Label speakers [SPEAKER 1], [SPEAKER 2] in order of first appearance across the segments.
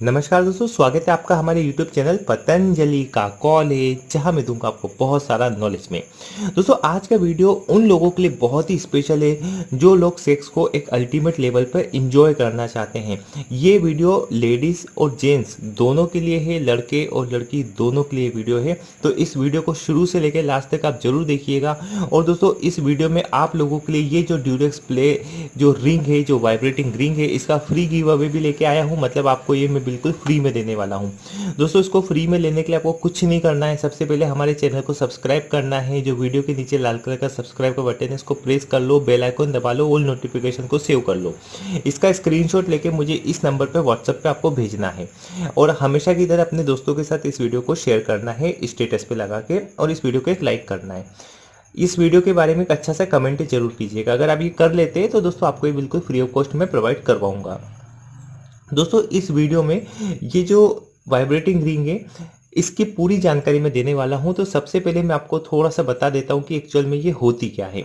[SPEAKER 1] नमस्कार दोस्तों, स्वागत है आपका हमारे YouTube चैनल पतंजलि का कॉलेज, जहाँ मैं दूँगा आपको बहुत सारा नॉलेज में। दोस्तों, आज का वीडियो उन लोगों के लिए बहुत ही स्पेशल है, जो लोग सेक्स को एक अल्टीमेट लेवल पर इंजॉय करना चाहते हैं। ये वीडियो लेडीज़ और जेंट्स दोनों के लिए है, लड़के और लड़की दोनों के लिए वीडियो है। तो इस वीडियो को शुरू से लेकर लास्ट तक आप ज़रूर देखिएगा। और दोस्तों, इस वीडियो में आप लोगों के लिए ये जो ड्यूरेक्स प्ले जो रिंग है, जो वाइब्रेटिंग रिंग है, इसका फ्री गिव अवे भी लेके आया हूँ। मतलब आपको ये मैं बिल्कुल फ्री में देने वाला हूँ। दोस्तों, इसको फ्री में लेने के लिए आपको कुछ नहीं करना है। सबसे पहले हमारे चैनल को सब्सक्राइब करना है। जो वीडियो के नीचे लाल कलर का सब्सक्राइब का बटन है, इसको प्रेस कर लो, बेल आइकन दबा लो, ऑल नोटिफिकेशन को सेव कर लो। इसका स्क्रीनशॉट लेके मुझे इस नंबर पर व्हाट्सअप पे आपको भेजना है। और हमेशा की तरह अपने दोस्तों के साथ इस वीडियो को शेयर करना है, स्टेटस पे लगा के, और इस वीडियो को एक लाइक करना है। इस वीडियो के बारे में एक अच्छा सा कमेंट ज़रूर कीजिएगा। अगर आप ये कर लेते हैं तो दोस्तों, आपको ये बिल्कुल फ्री ऑफ़ कॉस्ट में प्रोवाइड करवाऊँगा। दोस्तों इस वीडियो में ये जो वाइब्रेटिंग रिंग है इसकी पूरी जानकारी मैं देने वाला हूँ तो सबसे पहले मैं आपको थोड़ा सा बता देता हूँ कि एक्चुअल में ये होती क्या है।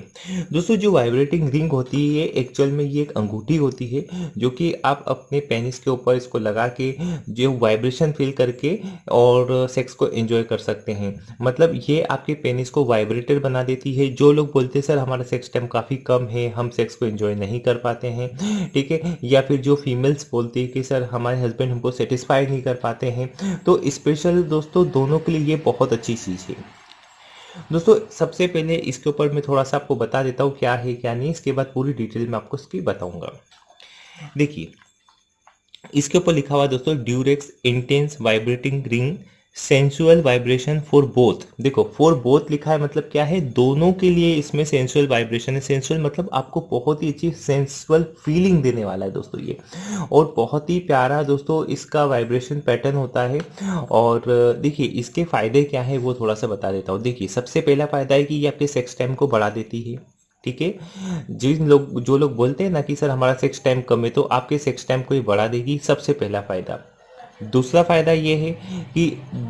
[SPEAKER 1] दोस्तों, जो वाइब्रेटिंग रिंग होती है ये एक्चुअल में ये एक अंगूठी होती है, जो कि आप अपने पेनिस के ऊपर इसको लगा के, जो वाइब्रेशन फील करके और सेक्स को एंजॉय कर सकते हैं। मतलब ये आपके पेनिस को वाइब्रेटर बना देती है। जो लोग बोलते हैं, सर, हमारा सेक्स टाइम काफ़ी कम है, हम सेक्स को एंजॉय नहीं कर पाते हैं। ठीक है? या फिर जो फीमेल्स बोलती है कि, सर, हमारे हस्बैंड हमको सेटिस्फाई नहीं कर पाते हैं। तो स्पेशल दोस्तों, दोनों के लिए ये बहुत अच्छी चीज़ है। दोस्तों, सबसे पहले इसके ऊपर मैं थोड़ा सा आपको बता देता हूँ क्या है, क्या नहीं। इसके बाद पूरी डिटेल में आपको इसकी बताऊँगा। देखिए, इसके ऊपर लिखा हुआ दोस्तों, Durex intense vibrating ring sensual vibration for both देखो फॉर बोथ लिखा है मतलब क्या है? दोनों के लिए इसमें सेंसुअल वाइब्रेशन है। सेंसुअल मतलब आपको बहुत ही अच्छी सेंसुअल फीलिंग देने वाला है दोस्तों ये। और बहुत ही प्यारा दोस्तों इसका वाइब्रेशन पैटर्न होता है। और देखिए, इसके फ़ायदे क्या है वो थोड़ा सा बता देता हूँ। देखिए, सबसे पहला फ़ायदा है कि ये आपके सेक्स टाइम को बढ़ा देती है। ठीक है? जिन लोग, जो लोग बोलते हैं ना कि, सर, हमारा सेक्स टाइम कम है तो आपके सेक्स टाइम को ये बढ़ा देगी सबसे पहला फ़ायदा। दूसरा फ़ायदा ये है कि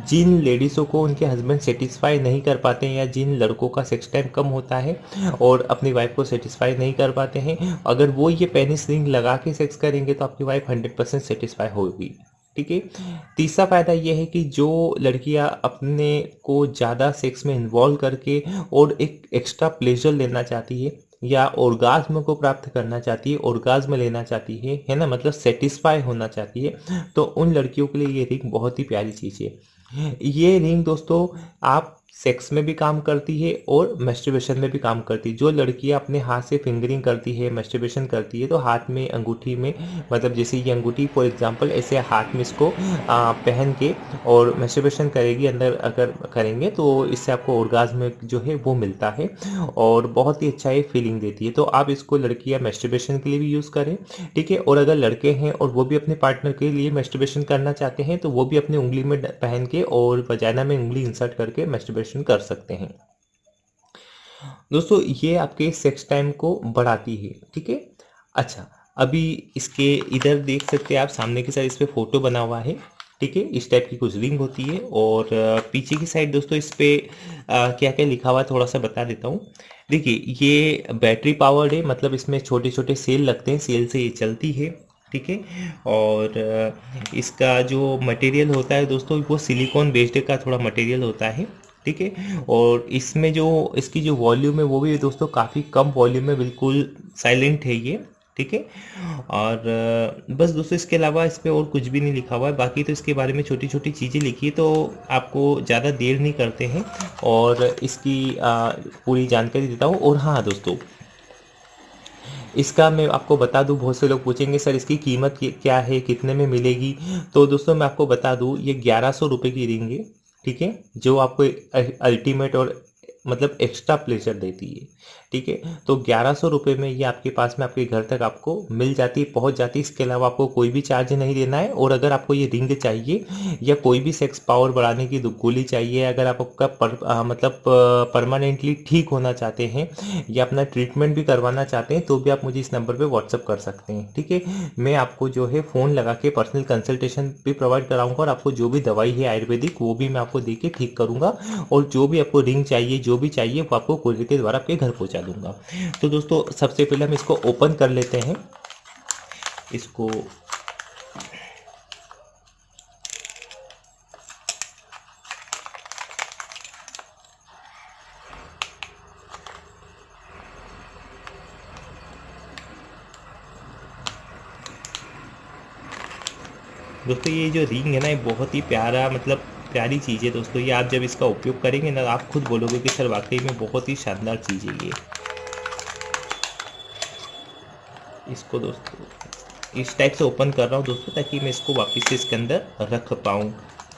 [SPEAKER 1] जिन लेडीज़ों को उनके हस्बैंड सेटिस्फाई नहीं कर पाते हैं या जिन लड़कों का सेक्स टाइम कम होता है और अपनी वाइफ को सेटिस्फाई नहीं कर पाते हैं, अगर वो ये पेनिस रिंग लगा के सेक्स करेंगे तो आपकी वाइफ हंड्रेड परसेंट सेटिस्फाई होगी। ठीक है? तीसरा फ़ायदा यह है कि जो लड़कियाँ अपने को ज़्यादा सेक्स में इन्वॉल्व करके और एक एक्स्ट्रा प्लेजर लेना चाहती है या ओर्गाज्म को प्राप्त करना चाहती है ओर्गाज्म लेना चाहती है है ना? मतलब सेटिस्फाई होना चाहती है। तो उन लड़कियों के लिए ये रिंग बहुत ही प्यारी चीज़ है। ये रिंग दोस्तों, आप सेक्स में भी काम करती है और मेस्टिवेशन में भी काम करती है। जो लड़कियाँ अपने हाथ से फिंगरिंग करती है मेस्टिवेशन करती है तो हाथ में अंगूठी में मतलब जैसे ये अंगूठी फॉर एग्जांपल ऐसे हाथ में इसको पहन के और मेस्टिवेशन करेगी, अंदर अगर करेंगे तो इससे आपको ऑर्गाज्म जो है वो मिलता है और बहुत ही अच्छा ये फीलिंग देती है। तो आप इसको लड़कियाँ मेस्टिवेशन के लिए भी यूज़ करें, ठीक है? और अगर लड़के हैं और वो भी अपने पार्टनर के लिए मेस्टिवेशन करना चाहते हैं तो वो भी अपनी उंगली में पहन के और वजाना में उंगली इंसर्ट करके मेस्टिवेशन ऑपरेशन कर सकते हैं। दोस्तों, ये आपके सेक्स टाइम को बढ़ाती है, ठीक है? अच्छा अभी इसके इधर देख सकते हैं आप, सामने की साइड इस पर फ़ोटो बना हुआ है, ठीक है? इस टाइप की कुछ रिंग होती है और पीछे की साइड दोस्तों इस पर क्या क्या लिखा हुआ थोड़ा सा बता देता हूँ। देखिए, ये बैटरी पावर्ड है मतलब इसमें छोटे छोटे सेल लगते हैं सेल से ये चलती है, ठीक है? और इसका जो मटेरियल होता है दोस्तों, वो सिलिकॉन बेस्ड का थोड़ा मटेरियल होता है। ठीक है? और इसमें जो इसकी जो वॉल्यूम है वो भी दोस्तों काफ़ी कम वॉल्यूम में बिल्कुल साइलेंट है ये ठीक है? और बस दोस्तों इसके अलावा इस पर और कुछ भी नहीं लिखा हुआ है। बाकी तो इसके बारे में छोटी छोटी चीज़ें लिखी है तो आपको ज़्यादा देर नहीं करते हैं। और इसकी आ, पूरी जानकारी देता हूँ। और हाँ दोस्तों इसका मैं आपको बता दूँ बहुत से लोग पूछेंगे सर इसकी कीमत क्या है? कितने में मिलेगी? तो दोस्तों मैं आपको बता दूँ ये ग्यारह सौ रुपये की रिंग है ठीक है? जो आपको अल्टीमेट और मतलब एक्स्ट्रा प्लेजर देती है ठीक है? तो ग्यारह सौ रुपये में ये आपके पास में आपके घर तक आपको मिल जाती है पहुँच जाती है। इसके अलावा आपको कोई भी चार्ज नहीं देना है और अगर आपको ये रिंग चाहिए या कोई भी सेक्स पावर बढ़ाने की गोली चाहिए अगर आप आपका पर, आ, मतलब परमानेंटली ठीक होना चाहते हैं या अपना ट्रीटमेंट भी करवाना चाहते हैं तो भी आप मुझे इस नंबर पर व्हाट्सअप कर सकते हैं ठीक है? मैं आपको जो है फ़ोन लगा के पर्सनल कंसल्टेशन भी प्रोवाइड कराऊँगा और आपको जो भी दवाई है आयुर्वेदिक वो भी मैं आपको दे के ठीक करूँगा और जो भी आपको रिंग चाहिए जो भी चाहिए वो आपको कुरियर के द्वारा आपके घर पहुँचा दूँगा। तो दोस्तों, सबसे पहले हम इसको ओपन कर लेते हैं। इसको दोस्तों, ये जो रिंग है ना, ये बहुत ही प्यारा मतलब प्यारी चीज़ है दोस्तों। ये आप जब इसका उपयोग करेंगे ना, आप खुद बोलोगे कि, सर, वाकई में बहुत ही शानदार चीज़ है ये। इसको दोस्तों, इस टाइप से ओपन कर रहा हूँ दोस्तों, ताकि मैं इसको वापस से इसके अंदर रख पाऊँ,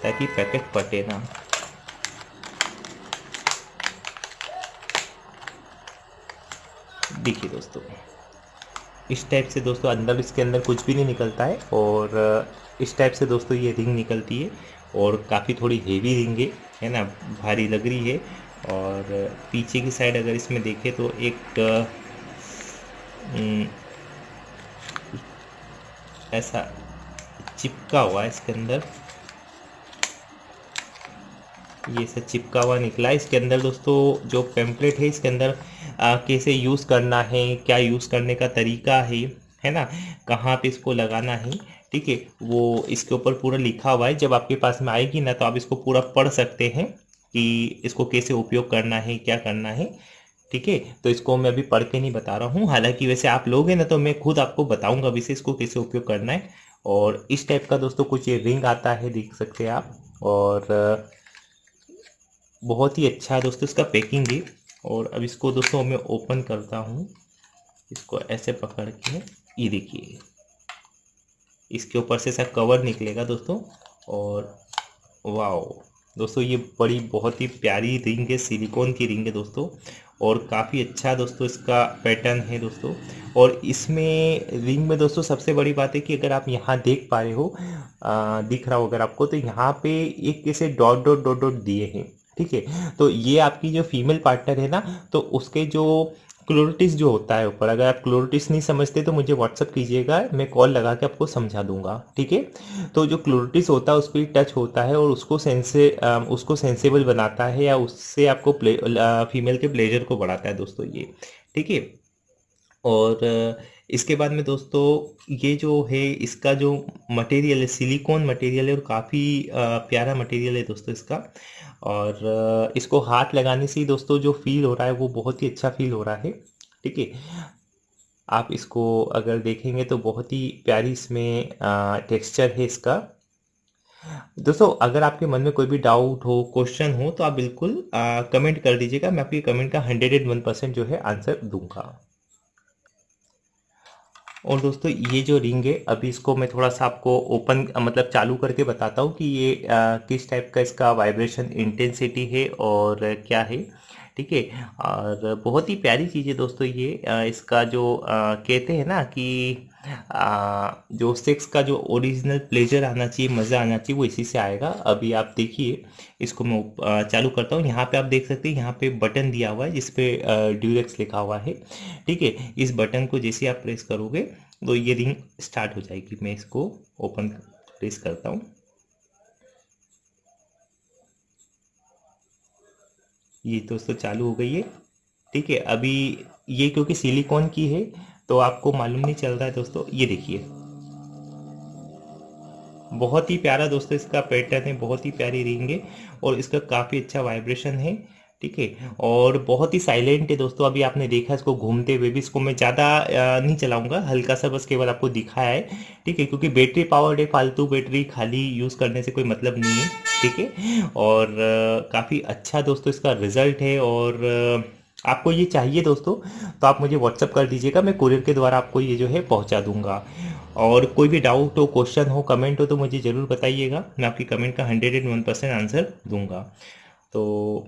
[SPEAKER 1] ताकि पैकेट फटे ना। देखिए दोस्तों, इस टाइप से दोस्तों अंदर इसके अंदर कुछ भी नहीं निकलता है और इस टाइप से दोस्तों ये रिंग निकलती है। और काफ़ी थोड़ी हेवी रिंग है है ना? भारी लग रही है। और पीछे की साइड अगर इसमें देखें तो एक ऐसा चिपका हुआ है इसके अंदर। ये सब चिपका हुआ निकला इसके अंदर दोस्तों, जो पेम्पलेट है, इसके अंदर कैसे यूज़ करना है, क्या यूज़ करने का तरीका है है ना? कहाँ पे इसको लगाना है? ठीक है, वो इसके ऊपर पूरा लिखा हुआ है, जब आपके पास में आएगी ना तो आप इसको पूरा पढ़ सकते हैं कि इसको कैसे उपयोग करना है, क्या करना है, ठीक है? तो इसको मैं अभी पढ़ के नहीं बता रहा हूँ। हालाँकि वैसे आप लोग हैं ना तो मैं खुद आपको बताऊँगा वैसे इसको कैसे उपयोग करना है। और इस टाइप का दोस्तों कुछ ये रिंग आता है, देख सकते हैं आप। और, बहुत ही अच्छा दोस्तों इसका पैकिंग भी। और अब इसको दोस्तों मैं ओपन करता हूँ। इसको ऐसे पकड़ के, ये देखिए। इसके ऊपर से ऐसा कवर निकलेगा दोस्तों। और वाओ दोस्तों ये बड़ी बहुत ही प्यारी रिंग है सिलिकॉन की रिंग है दोस्तों। और काफ़ी अच्छा दोस्तों इसका पैटर्न है दोस्तों। और इसमें रिंग में दोस्तों सबसे बड़ी बात है कि अगर आप यहाँ देख पा रहे हो आ, दिख रहा हो अगर आपको तो यहाँ पे एक कैसे डॉट डॉट डॉट डॉट दिए हैं ठीक है। तो ये आपकी जो फीमेल पार्टनर है ना तो उसके जो क्लोरिटिस जो होता है ऊपर, अगर आप क्लोरिटिस नहीं समझते तो मुझे व्हाट्सअप कीजिएगा, मैं कॉल लगा के आपको समझा दूँगा, ठीक है? तो जो क्लोरिटिस होता है उस पर टच होता है और उसको सेंसे उसको सेंसेबल बनाता है या उससे आपको प्ले फीमेल के प्लेजर को बढ़ाता है दोस्तों ये, ठीक है? और इसके बाद में दोस्तों ये जो है इसका जो मटेरियल है सिलिकॉन मटेरियल है और काफ़ी प्यारा मटेरियल है दोस्तों इसका। और इसको हाथ लगाने से ही दोस्तों जो फील हो रहा है वो बहुत ही अच्छा फील हो रहा है ठीक है? आप इसको अगर देखेंगे तो बहुत ही प्यारी इसमें टेक्सचर है इसका। दोस्तों अगर आपके मन में कोई भी डाउट हो क्वेश्चन हो तो आप बिल्कुल आ, कमेंट कर दीजिएगा मैं आपकी कमेंट का हंड्रेड एंड वन परसेंट जो है आंसर दूँगा। और दोस्तों ये जो रिंग है अभी इसको मैं थोड़ा सा आपको ओपन मतलब चालू करके बताता हूँ कि ये आ, किस टाइप का इसका वाइब्रेशन इंटेंसिटी है और क्या है। ठीक है। और बहुत ही प्यारी चीज़ है दोस्तों ये इसका जो कहते हैं ना कि आ, जो सेक्स का जो ओरिजिनल प्लेजर आना चाहिए मज़ा आना चाहिए वो इसी से आएगा। अभी आप देखिए इसको मैं चालू करता हूँ। यहाँ पे आप देख सकते हैं यहाँ पे बटन दिया हुआ है जिसपे ड्यूरेक्स लिखा हुआ है। ठीक है इस बटन को जैसे आप प्रेस करोगे तो ये रिंग स्टार्ट हो जाएगी। मैं इसको ओपन प्रेस करता हूँ। ये दोस्तों चालू हो गई है। ठीक है, अभी ये क्योंकि सिलिकॉन की है तो आपको मालूम नहीं चल रहा है दोस्तों। ये देखिए। बहुत ही प्यारा दोस्तों, इसका पैटर्न है, बहुत ही प्यारी रिंग है और इसका काफ़ी अच्छा वाइब्रेशन है। ठीक है? और बहुत ही साइलेंट है दोस्तों, अभी आपने देखा इसको घूमते हुए भी, इसको मैं ज़्यादा नहीं चलाऊँगा, हल्का सा बस केवल आपको दिखाया है, ठीक है? क्योंकि बैटरी पावर्ड है, फालतू बैटरी खाली यूज़ करने से कोई मतलब नहीं है, ठीक है? और काफ़ी अच्छा दोस्तों इसका रिज़ल्ट है और आपको ये चाहिए दोस्तों तो आप मुझे व्हाट्सअप कर दीजिएगा, मैं कुरियर के द्वारा आपको ये जो है पहुँचा दूँगा। और कोई भी डाउट हो क्वेश्चन हो कमेंट हो तो मुझे ज़रूर बताइएगा, मैं आपकी कमेंट का hundred and one percent answer दूँगा। तो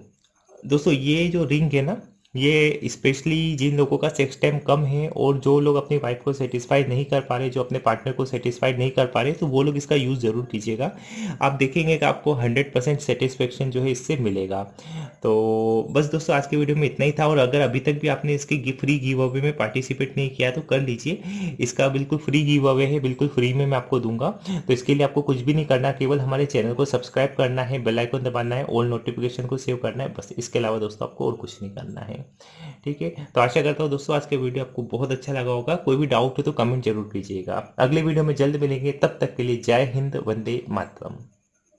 [SPEAKER 1] दोस्तों ये जो रिंग है ना ये स्पेशली जिन लोगों का सेक्स टाइम कम है और जो लोग अपनी वाइफ को सेटिस्फाई नहीं कर पा रहे, जो अपने पार्टनर को सेटिस्फाई नहीं कर पा रहे तो वो लोग इसका यूज़ ज़रूर कीजिएगा। आप देखेंगे कि आपको 100 परसेंट सेटिस्फेक्शन जो है इससे मिलेगा। तो बस दोस्तों, आज के वीडियो में इतना ही था और अगर अभी तक भी आपने इसके फ्री गिव अवे में पार्टिसिपेट नहीं किया तो कर लीजिए। इसका बिल्कुल फ्री गिव अवे है, बिल्कुल फ्री में मैं आपको दूँगा। तो इसके लिए आपको कुछ भी नहीं करना, केवल हमारे चैनल को सब्सक्राइब करना है बेलाइकन दबाना है ऑल नोटिफिकेशन को सेव करना है, बस इसके अलावा दोस्तों, आपको और कुछ नहीं करना है। ठीक है? तो आशा करता हूँ दोस्तों आज का वीडियो आपको बहुत अच्छा लगा होगा। कोई भी डाउट हो तो कमेंट ज़रूर कीजिएगा। अगले वीडियो में जल्द मिलेंगे। तब तक के लिए जय हिंद, वंदे मातरम।